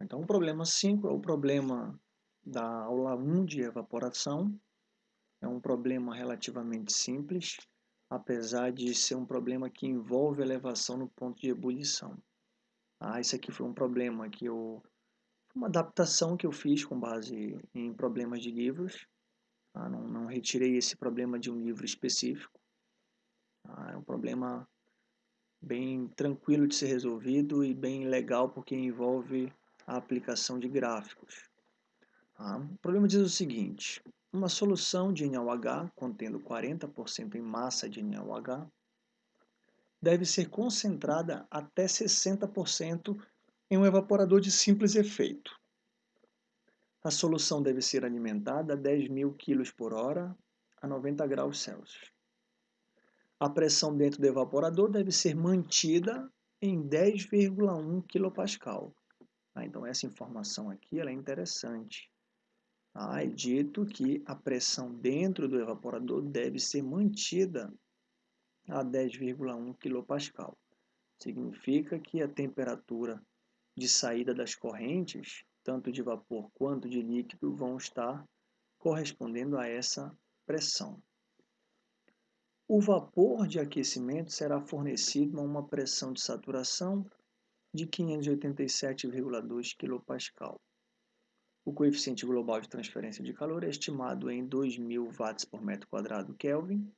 Então, o problema 5 é o problema da aula 1 de evaporação. É um problema relativamente simples, apesar de ser um problema que envolve elevação no ponto de ebulição. Ah, esse aqui foi um problema que eu... Uma adaptação que eu fiz com base em problemas de livros. Ah, não, não retirei esse problema de um livro específico. Ah, é um problema bem tranquilo de ser resolvido e bem legal porque envolve a aplicação de gráficos. Ah, o problema diz o seguinte, uma solução de NaOH contendo 40% em massa de NaOH deve ser concentrada até 60% em um evaporador de simples efeito. A solução deve ser alimentada a 10.000 kg por hora a 90 graus Celsius. A pressão dentro do evaporador deve ser mantida em 10,1 kPa. Ah, então essa informação aqui é interessante. Ah, é dito que a pressão dentro do evaporador deve ser mantida a 10,1 kPa. Significa que a temperatura de saída das correntes tanto de vapor quanto de líquido, vão estar correspondendo a essa pressão. O vapor de aquecimento será fornecido a uma pressão de saturação de 587,2 kPa. O coeficiente global de transferência de calor é estimado em 2.000 watts por metro quadrado Kelvin.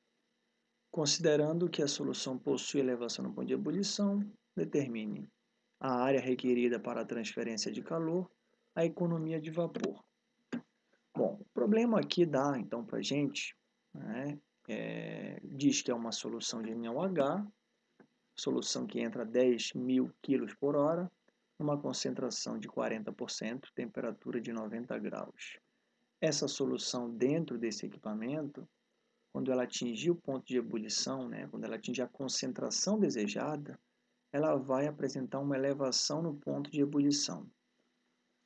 Considerando que a solução possui elevação no ponto de ebulição, determine a área requerida para a transferência de calor a economia de vapor. Bom, o problema aqui dá, então, para a gente, né, é, diz que é uma solução de NaOH, solução que entra a 10 mil quilos por hora, uma concentração de 40%, temperatura de 90 graus. Essa solução dentro desse equipamento, quando ela atingir o ponto de ebulição, né, quando ela atingir a concentração desejada, ela vai apresentar uma elevação no ponto de ebulição.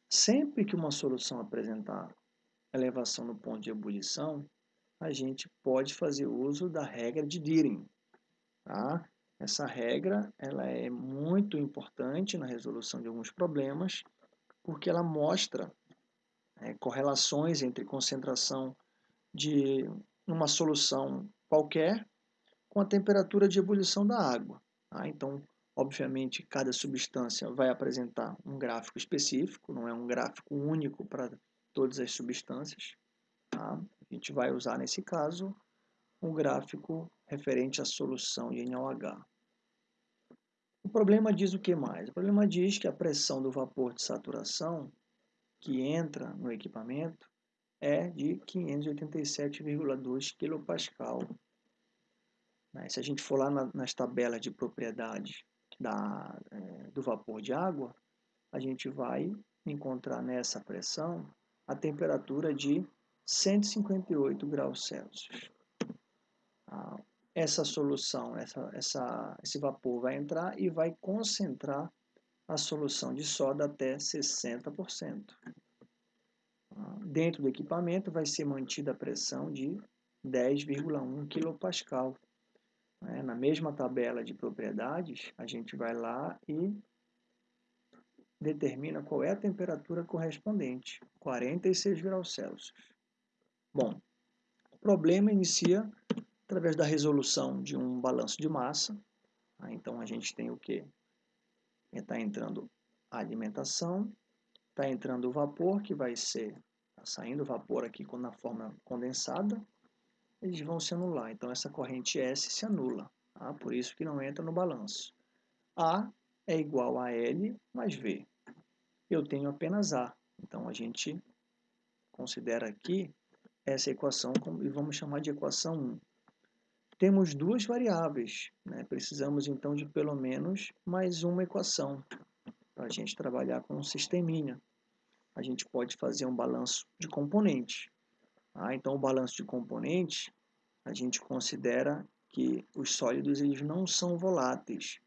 Sempre que uma solução apresentar elevação no ponto de ebulição, a gente pode fazer uso da regra de Diering. Tá? Essa regra ela é muito importante na resolução de alguns problemas, porque ela mostra é, correlações entre concentração de uma solução qualquer com a temperatura de ebulição da água. Tá? Então, Obviamente, cada substância vai apresentar um gráfico específico, não é um gráfico único para todas as substâncias. Tá? A gente vai usar, nesse caso, um gráfico referente à solução de NaOH. O problema diz o que mais? O problema diz que a pressão do vapor de saturação que entra no equipamento é de 587,2 kPa. Né? Se a gente for lá nas tabelas de propriedades da, é, do vapor de água, a gente vai encontrar nessa pressão a temperatura de 158 graus Celsius. Ah, essa solução, essa, essa, esse vapor vai entrar e vai concentrar a solução de soda até 60%. Ah, dentro do equipamento vai ser mantida a pressão de 10,1 kPa né? Na mesma tabela de propriedades, a gente vai lá e determina qual é a temperatura correspondente, 46 graus Celsius. Bom, o problema inicia através da resolução de um balanço de massa. Tá? Então, a gente tem o que? Está entrando a alimentação, está entrando o vapor, que vai ser, tá saindo o vapor aqui na forma condensada, eles vão se anular. Então, essa corrente S se anula. Tá? Por isso que não entra no balanço. A é igual a L mais V. Eu tenho apenas A. Então, a gente considera aqui essa equação e vamos chamar de equação 1. Temos duas variáveis. Né? Precisamos, então, de pelo menos mais uma equação para a gente trabalhar com um sisteminha. A gente pode fazer um balanço de componentes. Ah, então, o balanço de componentes, a gente considera que os sólidos eles não são voláteis.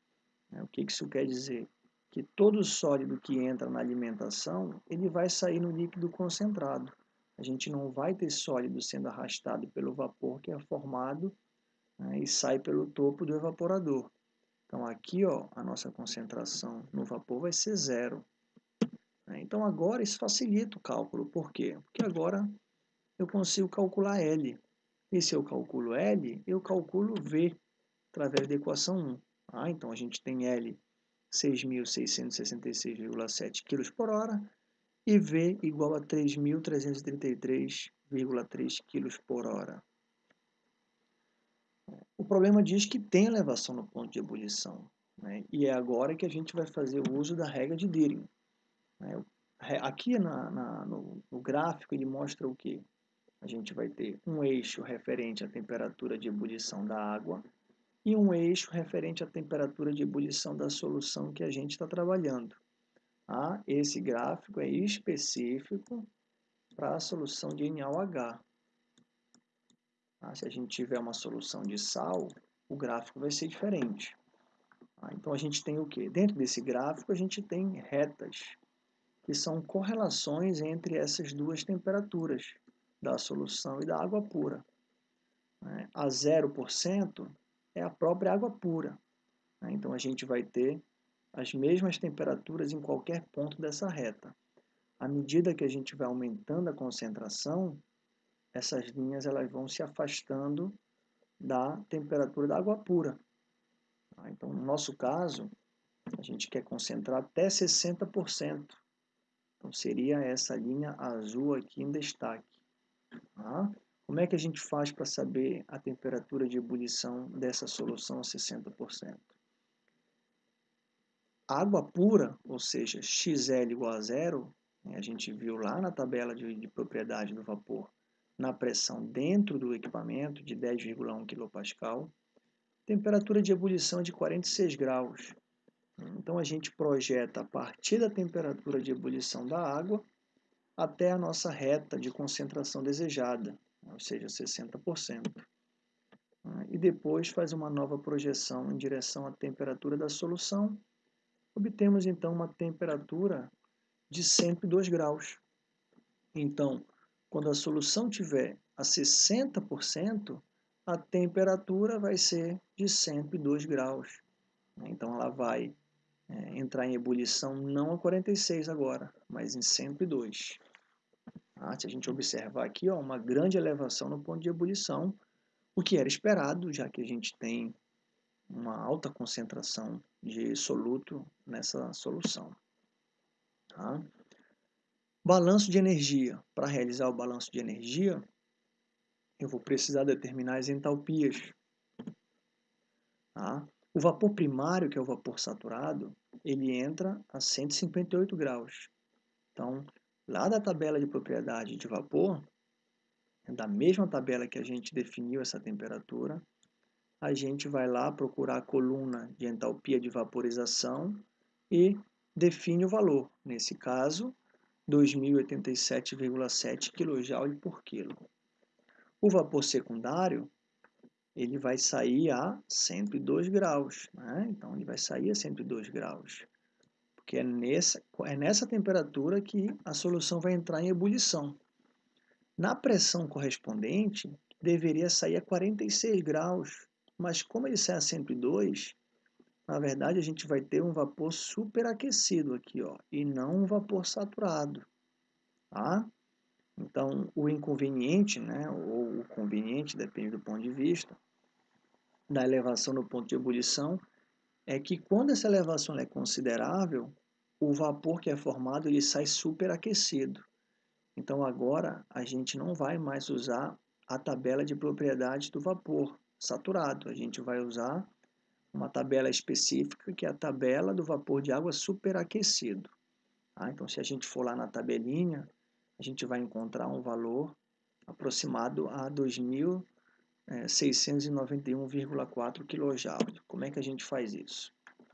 Né? O que isso quer dizer? Que todo sólido que entra na alimentação, ele vai sair no líquido concentrado. A gente não vai ter sólido sendo arrastado pelo vapor que é formado né, e sai pelo topo do evaporador. Então aqui ó, a nossa concentração no vapor vai ser zero. Né? Então agora isso facilita o cálculo. Por quê? Porque agora eu consigo calcular L. E se eu calculo L, eu calculo V através da equação 1. Ah, então a gente tem L 6.666,7 kg por hora e V igual a 3.333,3 kg por hora. O problema diz que tem elevação no ponto de ebulição. Né? E é agora que a gente vai fazer o uso da regra de Dirichlet. Né? Aqui na, na, no, no gráfico ele mostra o que? A gente vai ter um eixo referente à temperatura de ebulição da água e um eixo referente à temperatura de ebulição da solução que a gente está trabalhando. Ah, esse gráfico é específico para a solução de NaOH. Ah, se a gente tiver uma solução de sal, o gráfico vai ser diferente. Ah, então a gente tem o que? Dentro desse gráfico a gente tem retas, que são correlações entre essas duas temperaturas, da solução e da água pura. Né? A 0% é a própria água pura. Né? Então a gente vai ter as mesmas temperaturas em qualquer ponto dessa reta. À medida que a gente vai aumentando a concentração, essas linhas elas vão se afastando da temperatura da água pura. Tá? Então, no nosso caso, a gente quer concentrar até 60%. Então, seria essa linha azul aqui em destaque. Tá? Como é que a gente faz para saber a temperatura de ebulição dessa solução a 60%? Água pura, ou seja, XL igual a zero, né, a gente viu lá na tabela de, de propriedade do vapor, na pressão dentro do equipamento de 10,1 kPa, temperatura de ebulição de 46 graus. Então a gente projeta a partir da temperatura de ebulição da água até a nossa reta de concentração desejada, ou seja, 60%. E depois faz uma nova projeção em direção à temperatura da solução. Obtemos então uma temperatura de 102 graus. Então, quando a solução tiver a 60%, a temperatura vai ser de 102 graus. Então ela vai é, entrar em ebulição não a 46 agora, mas em 102. Ah, se a gente observar aqui, ó, uma grande elevação no ponto de ebulição, o que era esperado, já que a gente tem uma alta concentração de soluto nessa solução. Tá? Balanço de energia. Para realizar o balanço de energia, eu vou precisar determinar as entalpias. Tá? O vapor primário, que é o vapor saturado, ele entra a 158 graus. Então, lá da tabela de propriedade de vapor, da mesma tabela que a gente definiu essa temperatura, a gente vai lá procurar a coluna de entalpia de vaporização e define o valor. Nesse caso, 2087,7 kJ por quilo. O vapor secundário, ele vai sair a 102 graus, né? então ele vai sair a 102 graus porque é nessa, é nessa temperatura que a solução vai entrar em ebulição. Na pressão correspondente, deveria sair a 46 graus, mas como ele sai a 102, na verdade a gente vai ter um vapor superaquecido aqui, ó, e não um vapor saturado. Tá? Então, o inconveniente, né, ou o conveniente, depende do ponto de vista, da elevação no ponto de ebulição, é que quando essa elevação é considerável, o vapor que é formado ele sai superaquecido. Então agora a gente não vai mais usar a tabela de propriedade do vapor saturado. A gente vai usar uma tabela específica que é a tabela do vapor de água superaquecido. Tá? Então se a gente for lá na tabelinha, a gente vai encontrar um valor aproximado a 2.000 691,4 kJ. Como é que a gente faz isso?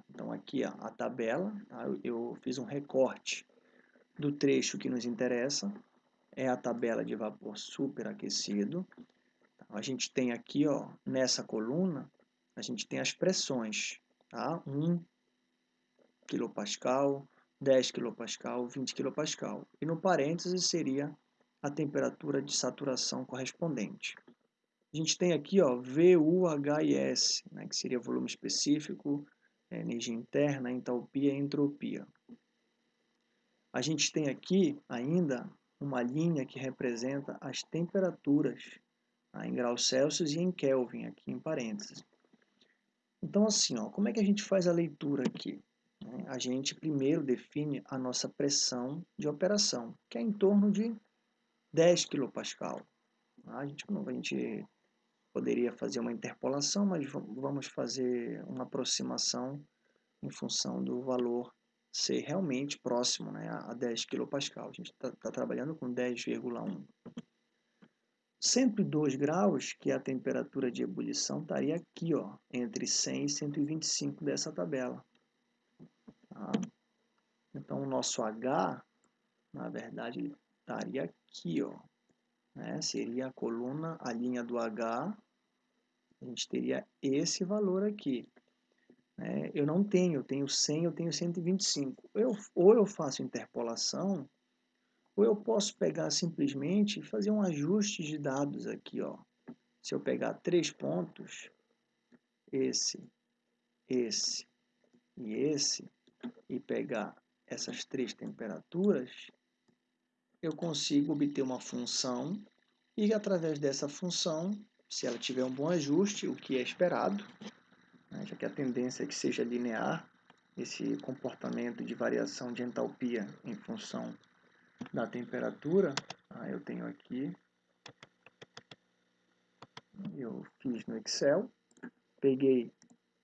Então aqui ó, a tabela, tá? eu fiz um recorte do trecho que nos interessa, é a tabela de vapor superaquecido. Então, a gente tem aqui, ó, nessa coluna, a gente tem as pressões, tá? 1 kPa, 10 kPa, 20 kPa. E no parênteses seria a temperatura de saturação correspondente. A gente tem aqui ó, VUHIS, né, que seria volume específico, energia interna, entalpia e entropia. A gente tem aqui ainda uma linha que representa as temperaturas tá? em graus Celsius e em Kelvin, aqui em parênteses. Então, assim, ó, como é que a gente faz a leitura aqui? A gente primeiro define a nossa pressão de operação, que é em torno de 10 kPa. A gente, a gente poderia fazer uma interpolação, mas vamos fazer uma aproximação em função do valor ser realmente próximo né, a 10 kPa. A gente está tá trabalhando com 10,1. 102 graus, que é a temperatura de ebulição, estaria aqui, ó, entre 100 e 125 dessa tabela. Tá? Então, o nosso H, na verdade, estaria aqui, ó. Né? Seria a coluna, a linha do H, a gente teria esse valor aqui. Né? Eu não tenho, eu tenho 100, eu tenho 125. Eu, ou eu faço interpolação, ou eu posso pegar simplesmente e fazer um ajuste de dados aqui. Ó. Se eu pegar três pontos, esse, esse e esse, e pegar essas três temperaturas, eu consigo obter uma função e através dessa função, se ela tiver um bom ajuste, o que é esperado, né, já que a tendência é que seja linear, esse comportamento de variação de entalpia em função da temperatura, ah, eu tenho aqui, eu fiz no Excel, peguei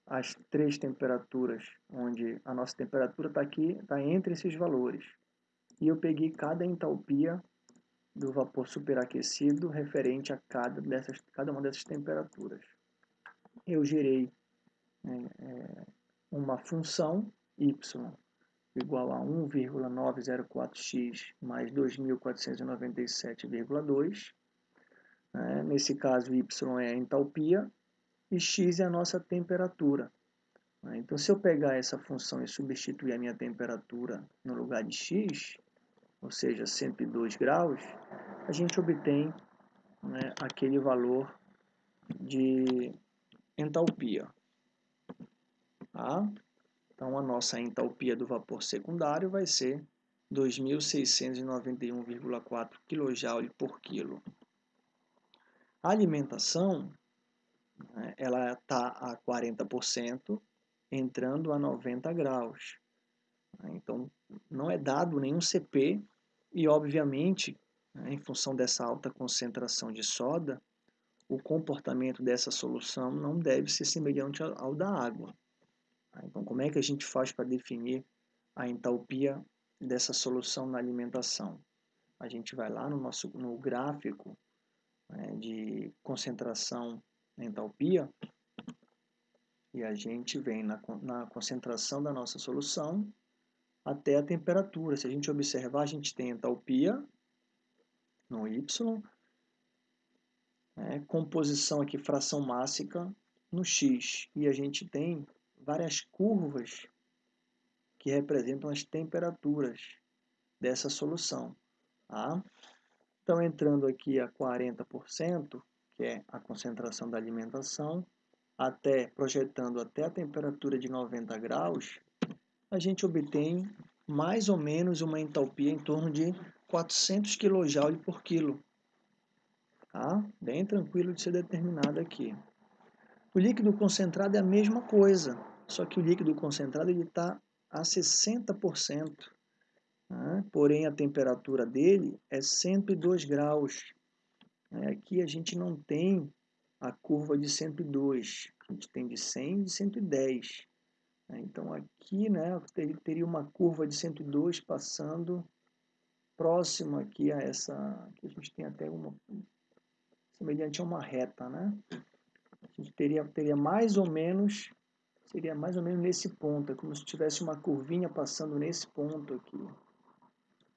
as três temperaturas, onde a nossa temperatura está aqui, está entre esses valores. E eu peguei cada entalpia do vapor superaquecido referente a cada, dessas, cada uma dessas temperaturas. Eu gerei é, é uma função y igual a 1,904x mais 2.497,2. Né? Nesse caso, y é a entalpia e x é a nossa temperatura. Né? Então, se eu pegar essa função e substituir a minha temperatura no lugar de x, ou seja, 102 graus, a gente obtém né, aquele valor de entalpia. Tá? Então, a nossa entalpia do vapor secundário vai ser 2.691,4 kJ por quilo. A alimentação né, ela está a 40%, entrando a 90 graus. Então, não é dado nenhum CP e, obviamente, né, em função dessa alta concentração de soda, o comportamento dessa solução não deve ser semelhante ao da água. Então, como é que a gente faz para definir a entalpia dessa solução na alimentação? A gente vai lá no nosso no gráfico né, de concentração entalpia e a gente vem na, na concentração da nossa solução até a temperatura. Se a gente observar, a gente tem entalpia no Y, né, composição aqui, fração mássica no X, e a gente tem várias curvas que representam as temperaturas dessa solução. Tá? Então, entrando aqui a 40%, que é a concentração da alimentação, até projetando até a temperatura de 90 graus, a gente obtém mais ou menos uma entalpia em torno de 400 kJ por quilo. Tá? Bem tranquilo de ser determinado aqui. O líquido concentrado é a mesma coisa, só que o líquido concentrado está a 60%. Tá? Porém, a temperatura dele é 102 graus. É, aqui a gente não tem a curva de 102, a gente tem de 100 e de 110. Né? Então aqui né, teria uma curva de 102 passando próximo aqui a essa, aqui a gente tem até uma, semelhante a uma reta, né? A gente teria, teria mais ou menos, seria mais ou menos nesse ponto, é como se tivesse uma curvinha passando nesse ponto aqui.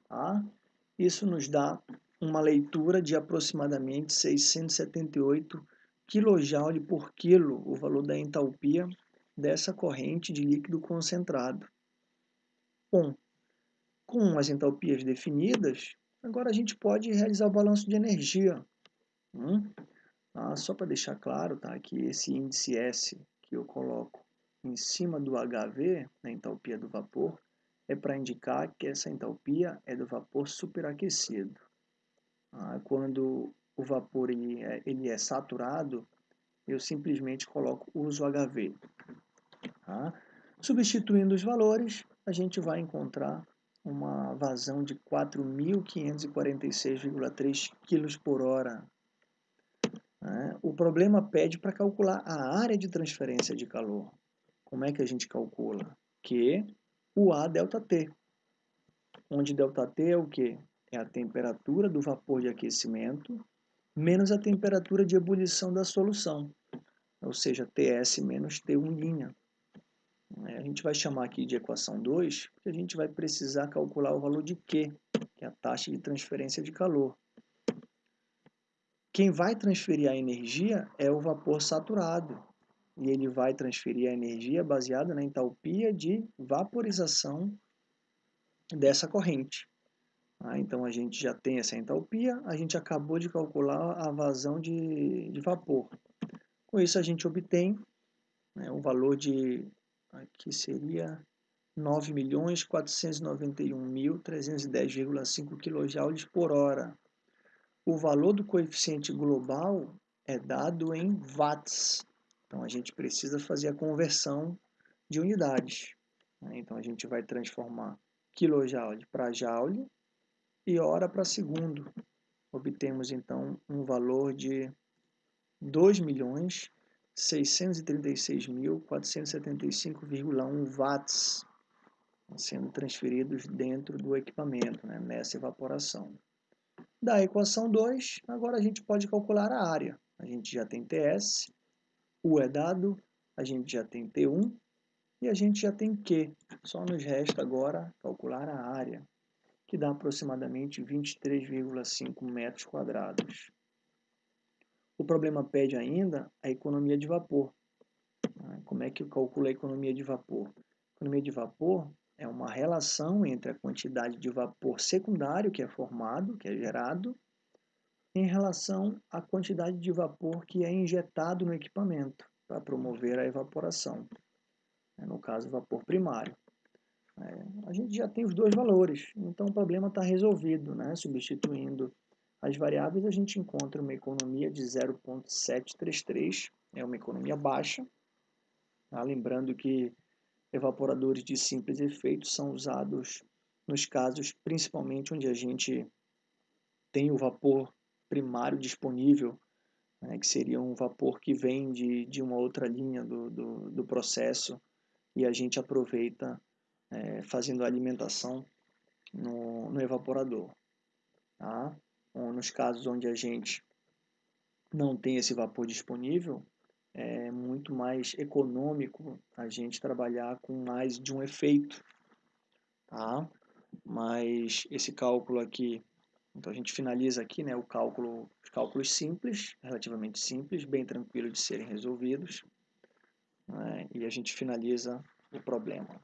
Tá? Isso nos dá uma leitura de aproximadamente 678 kJ por quilo, o valor da entalpia dessa corrente de líquido concentrado. Bom, com as entalpias definidas, agora a gente pode realizar o balanço de energia. Hum? Ah, só para deixar claro tá, que esse índice S que eu coloco em cima do HV, na entalpia do vapor, é para indicar que essa entalpia é do vapor superaquecido. Ah, quando o vapor ele é, ele é, saturado, eu simplesmente coloco uso HV. Tá? Substituindo os valores, a gente vai encontrar uma vazão de 4.546,3 kg por hora. Né? O problema pede para calcular a área de transferência de calor. Como é que a gente calcula? Que o A delta T, onde ΔT é o que? É a temperatura do vapor de aquecimento menos a temperatura de ebulição da solução, ou seja, TS menos T1'. É, a gente vai chamar aqui de equação 2, porque a gente vai precisar calcular o valor de Q, que é a taxa de transferência de calor. Quem vai transferir a energia é o vapor saturado, e ele vai transferir a energia baseada na entalpia de vaporização dessa corrente. Ah, então a gente já tem essa entalpia, a gente acabou de calcular a vazão de, de vapor. Com isso a gente obtém né, valor de, aqui seria 9.491.310,5 kJ por hora. O valor do coeficiente global é dado em watts, então a gente precisa fazer a conversão de unidades. Né? Então a gente vai transformar kJ para joule e hora para segundo. Obtemos então um valor de 2.636.475,1 watts sendo transferidos dentro do equipamento, né, nessa evaporação. Da equação 2, agora a gente pode calcular a área. A gente já tem TS, U é dado, a gente já tem T1 e a gente já tem Q. Só nos resta agora calcular a área, que dá aproximadamente 23,5 metros quadrados. O problema pede ainda a economia de vapor. Ah, como é que eu calculo a economia de vapor? A economia de vapor é uma relação entre a quantidade de vapor secundário que é formado, que é gerado, em relação à quantidade de vapor que é injetado no equipamento para promover a evaporação, né, no caso, vapor primário. É, a gente já tem os dois valores, então o problema está resolvido, né? substituindo as variáveis, a gente encontra uma economia de 0,733, é uma economia baixa, tá? lembrando que evaporadores de simples efeito são usados nos casos principalmente onde a gente tem o vapor primário disponível, né, que seria um vapor que vem de, de uma outra linha do, do, do processo e a gente aproveita é, fazendo a alimentação no, no evaporador. Tá? Ou nos casos onde a gente não tem esse vapor disponível, é muito mais econômico a gente trabalhar com mais de um efeito, tá? Mas esse cálculo aqui então a gente finaliza aqui né, o cálculo, os cálculos simples, relativamente simples, bem tranquilo de serem resolvidos. Né, e a gente finaliza o problema.